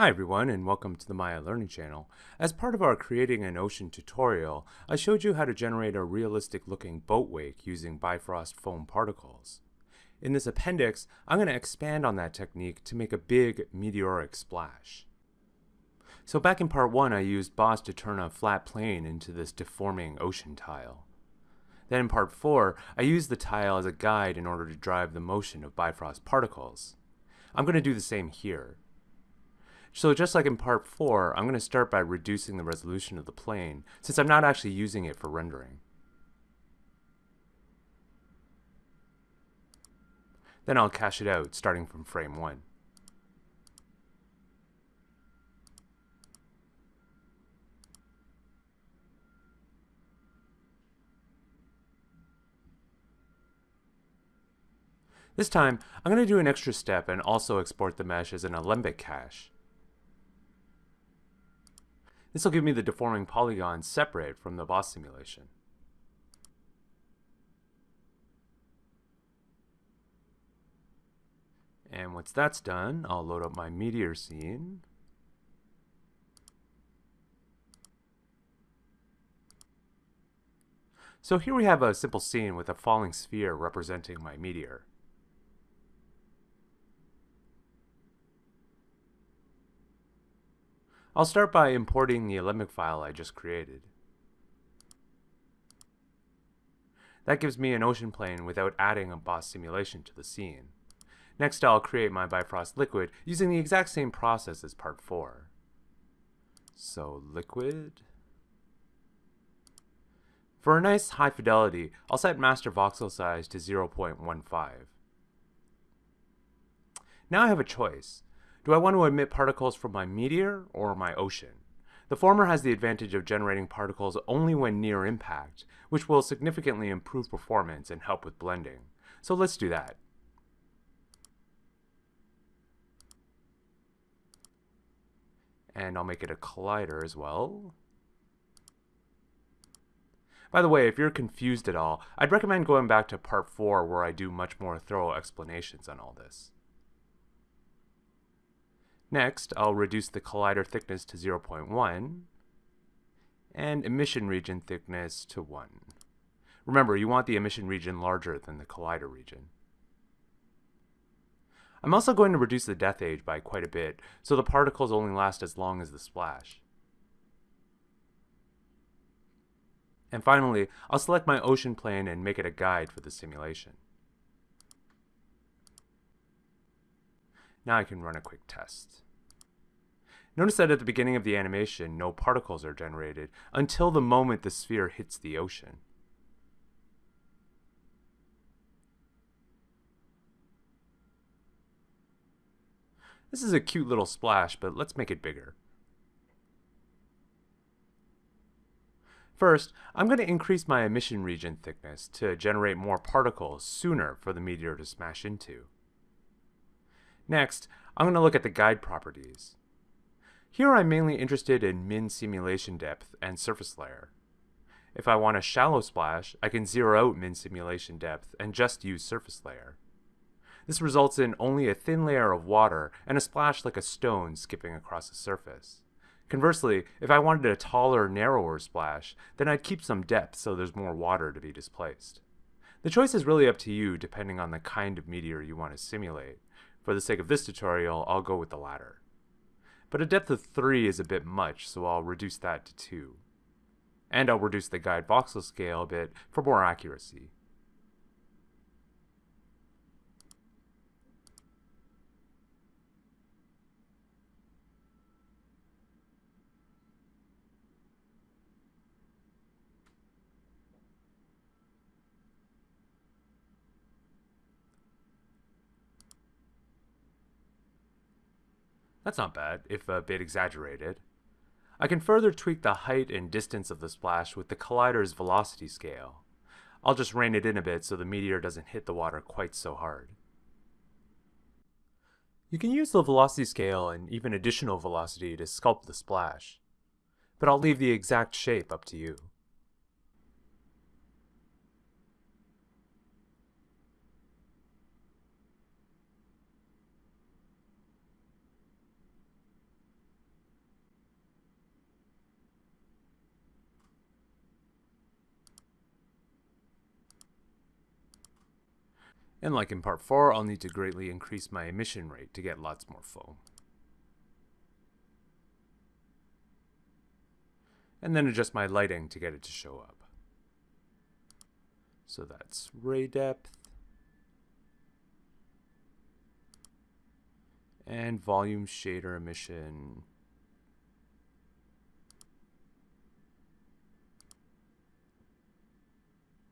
Hi everyone and welcome to the Maya Learning Channel. As part of our Creating an Ocean tutorial, I showed you how to generate a realistic looking boat wake using Bifrost foam particles. In this appendix, I'm going to expand on that technique to make a big meteoric splash. So back in part 1 I used Boss to turn a flat plane into this deforming ocean tile. Then in part 4, I used the tile as a guide in order to drive the motion of Bifrost particles. I'm going to do the same here. So just like in part 4, I'm going to start by reducing the resolution of the plane, since I'm not actually using it for rendering. Then I'll cache it out, starting from frame 1. This time, I'm going to do an extra step and also export the mesh as an Alembic cache. This will give me the deforming polygons separate from the boss simulation. And once that's done, I'll load up my meteor scene. So here we have a simple scene with a falling sphere representing my meteor. I'll start by importing the Alembic file I just created. That gives me an ocean plane without adding a boss simulation to the scene. Next I'll create my Bifrost liquid using the exact same process as part 4. So liquid. For a nice high fidelity, I'll set master voxel size to 0.15. Now I have a choice. Do I want to emit particles from my meteor or my ocean? The former has the advantage of generating particles only when near impact, which will significantly improve performance and help with blending. So let's do that. And I'll make it a collider as well. By the way, if you're confused at all, I'd recommend going back to part 4 where I do much more thorough explanations on all this. Next, I'll reduce the collider thickness to 0.1 and emission region thickness to 1. Remember, you want the emission region larger than the collider region. I'm also going to reduce the death age by quite a bit, so the particles only last as long as the splash. And finally, I'll select my ocean plane and make it a guide for the simulation. Now I can run a quick test. Notice that at the beginning of the animation, no particles are generated until the moment the sphere hits the ocean. This is a cute little splash, but let's make it bigger. First, I'm going to increase my emission region thickness to generate more particles sooner for the meteor to smash into. Next, I'm going to look at the guide properties. Here I'm mainly interested in min simulation depth and surface layer. If I want a shallow splash, I can zero out min simulation depth and just use surface layer. This results in only a thin layer of water and a splash like a stone skipping across the surface. Conversely, if I wanted a taller, narrower splash, then I'd keep some depth so there's more water to be displaced. The choice is really up to you depending on the kind of meteor you want to simulate. For the sake of this tutorial, I'll go with the latter. But a depth of 3 is a bit much, so I'll reduce that to 2. And I'll reduce the guide voxel scale a bit for more accuracy. That's not bad, if a bit exaggerated. I can further tweak the height and distance of the splash with the collider's velocity scale. I'll just rein it in a bit so the meteor doesn't hit the water quite so hard. You can use the velocity scale and even additional velocity to sculpt the splash, but I'll leave the exact shape up to you. And like in part 4, I'll need to greatly increase my emission rate to get lots more foam. And then adjust my lighting to get it to show up. So that's ray depth. And volume shader emission.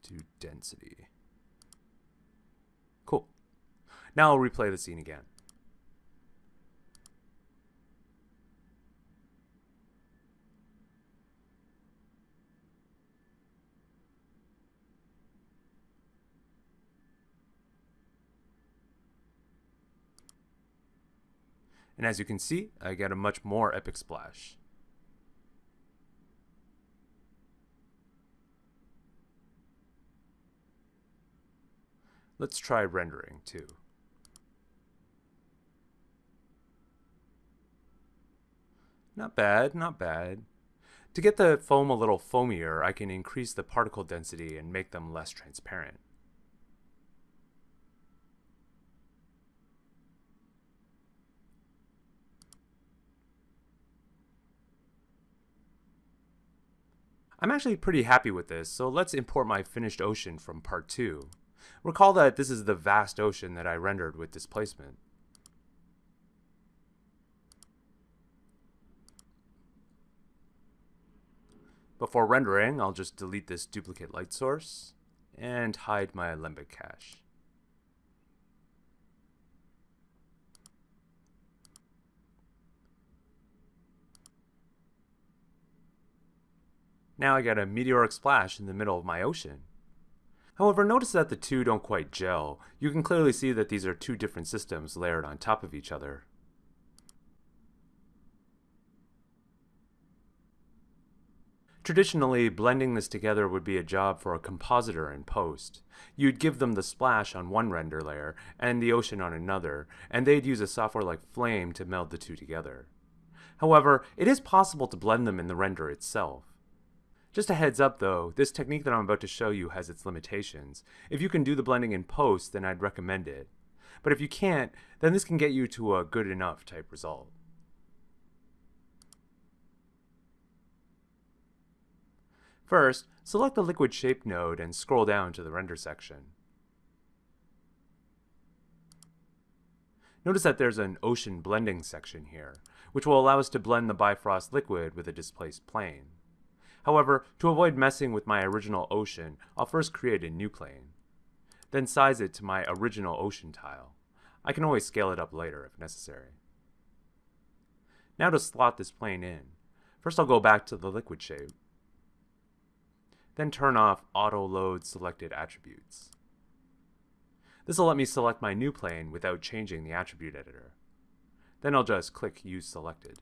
To density. Now I'll replay the scene again. And as you can see, I get a much more epic splash. Let's try rendering too. Not bad, not bad. To get the foam a little foamier, I can increase the particle density and make them less transparent. I'm actually pretty happy with this, so let's import my finished ocean from part 2. Recall that this is the vast ocean that I rendered with displacement. Before rendering, I'll just delete this duplicate light source and hide my Alembic cache. Now I got a meteoric splash in the middle of my ocean. However, notice that the two don't quite gel. You can clearly see that these are two different systems layered on top of each other. Traditionally, blending this together would be a job for a compositor in post. You'd give them the splash on one render layer and the ocean on another, and they'd use a software like Flame to meld the two together. However, it is possible to blend them in the render itself. Just a heads up though, this technique that I'm about to show you has its limitations. If you can do the blending in post, then I'd recommend it. But if you can't, then this can get you to a good enough type result. First, select the liquid shape node and scroll down to the render section. Notice that there's an ocean blending section here, which will allow us to blend the Bifrost liquid with a displaced plane. However, to avoid messing with my original ocean, I'll first create a new plane. Then size it to my original ocean tile. I can always scale it up later if necessary. Now to slot this plane in. First I'll go back to the liquid shape. Then turn off auto load selected attributes. This will let me select my new plane without changing the attribute editor. Then I'll just click use selected.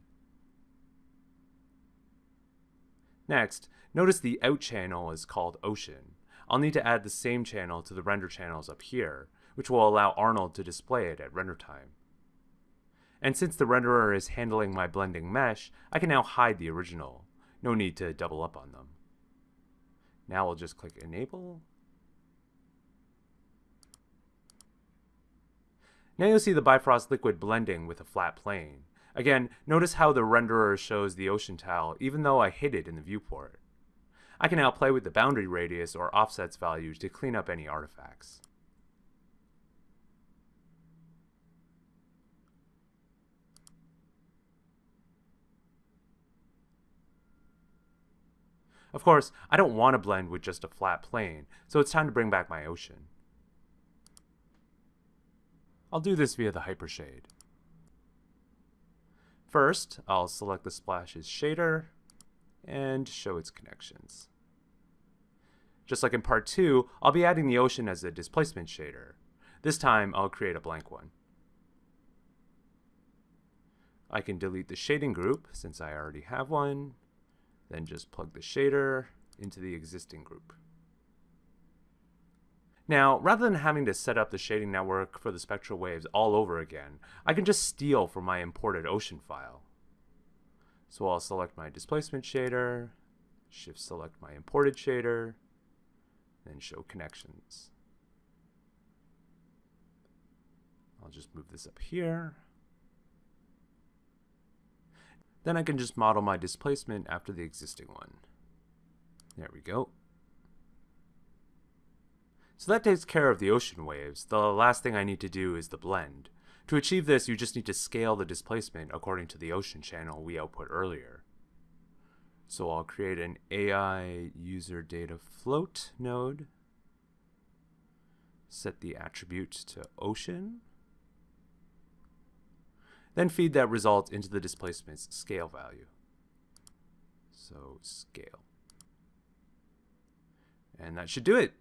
Next, notice the out channel is called Ocean. I'll need to add the same channel to the render channels up here, which will allow Arnold to display it at render time. And since the renderer is handling my blending mesh, I can now hide the original. No need to double up on them. Now we'll just click Enable. Now you'll see the Bifrost liquid blending with a flat plane. Again, notice how the renderer shows the ocean tile even though I hid it in the viewport. I can now play with the boundary radius or offsets values to clean up any artifacts. Of course, I don't want to blend with just a flat plane, so it's time to bring back my ocean. I'll do this via the Hypershade. First, I'll select the splashes shader and show its connections. Just like in part 2, I'll be adding the ocean as a displacement shader. This time, I'll create a blank one. I can delete the shading group, since I already have one, then just plug the shader into the existing group. Now, rather than having to set up the shading network for the spectral waves all over again, I can just steal from my imported ocean file. So I'll select my displacement shader, shift select my imported shader, then show connections. I'll just move this up here. Then I can just model my displacement after the existing one. There we go. So that takes care of the ocean waves. The last thing I need to do is the blend. To achieve this, you just need to scale the displacement according to the ocean channel we output earlier. So I'll create an AI user data float node, set the attribute to ocean, then feed that result into the displacement's scale value. So scale. And that should do it.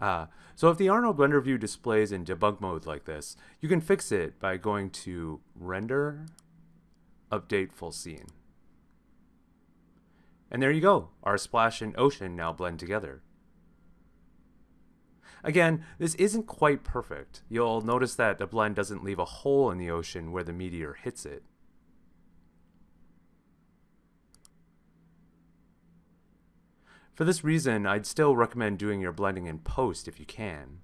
Uh, so if the Arnold render view displays in debug mode like this, you can fix it by going to Render, Update Full Scene. And there you go, our splash and ocean now blend together. Again, this isn't quite perfect. You'll notice that the blend doesn't leave a hole in the ocean where the meteor hits it. For this reason, I'd still recommend doing your blending in post if you can.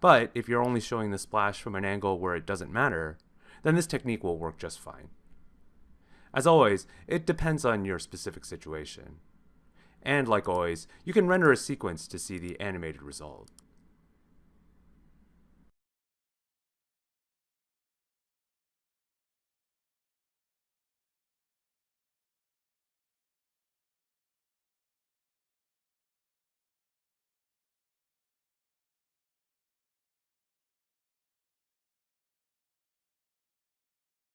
But if you're only showing the splash from an angle where it doesn't matter, then this technique will work just fine. As always, it depends on your specific situation. And like always, you can render a sequence to see the animated result.